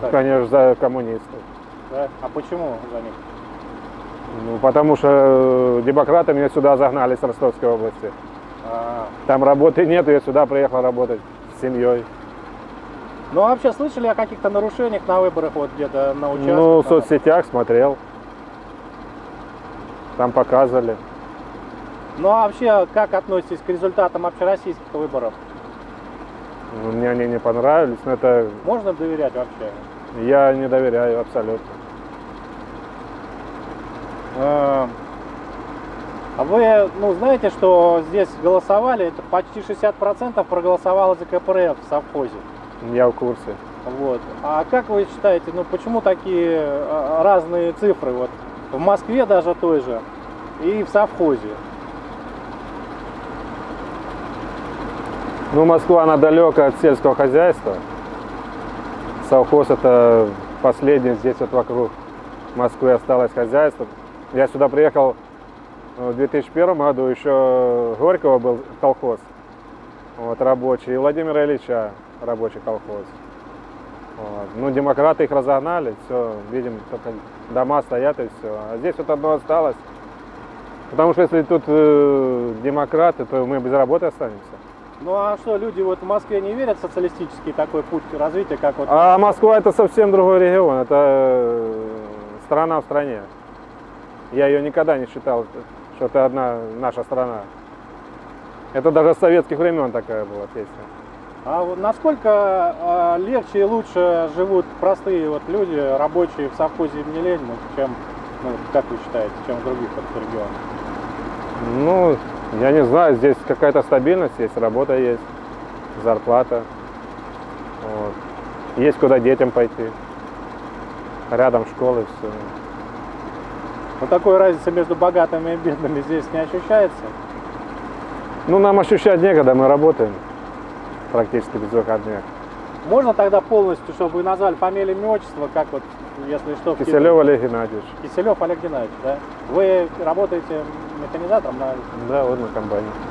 так? Конечно, за коммунистов. Да? А почему за них? Ну, потому что э, демократы меня сюда загнали с Ростовской области. А, Там работы нет, я сюда приехал работать с семьей. Ну, а вообще слышали о каких-то нарушениях на выборах, вот где-то на участках? Ну, в соцсетях смотрел. Там показывали. Ну, а вообще, как относитесь к результатам общероссийских выборов? Мне они не понравились, но это Можно доверять вообще? я не доверяю абсолютно. Э, А вы, ну, знаете, что здесь голосовали, это почти 60% проголосовало за КПРФ в совхозе. Я в курсе. Вот. А как вы считаете, ну почему такие э, разные цифры? Вот в Москве даже той же и в совхозе. Ну, Москва, она далека от сельского хозяйства. Совхоз это последний здесь вот вокруг Москвы осталось хозяйство. Я сюда приехал в 2001 году, еще Горького был колхоз, вот, рабочий, и Владимира Ильича рабочий колхоз. Вот. Ну, демократы их разогнали, все, видим, только дома стоят и все. А здесь вот одно осталось. Потому что если тут э, демократы, то мы без работы останемся. Ну а что, люди вот в Москве не верят в социалистический такой путь развития, как вот... А Москва это совсем другой регион, это э, страна в стране. Я ее никогда не считал, что это одна наша страна. Это даже с советских времен такая была песня. А вот насколько э, легче и лучше живут простые вот люди, рабочие в совхозе имени Ленина, чем, ну, как вы считаете, чем в других вот регионах? Ну, я не знаю, здесь какая-то стабильность есть, работа есть, зарплата. Вот. Есть куда детям пойти. Рядом школы, все. Вот такой разницы между богатыми и бедными здесь не ощущается? Ну, нам ощущать некогда, мы работаем практически без выходных. Можно тогда полностью, чтобы вы назвали фамилию, имя, отчество, как вот, если что, Киселев Олег Геннадьевич. Киселев Олег Геннадьевич, да? Вы работаете механизатором на Да, вот на комбайне.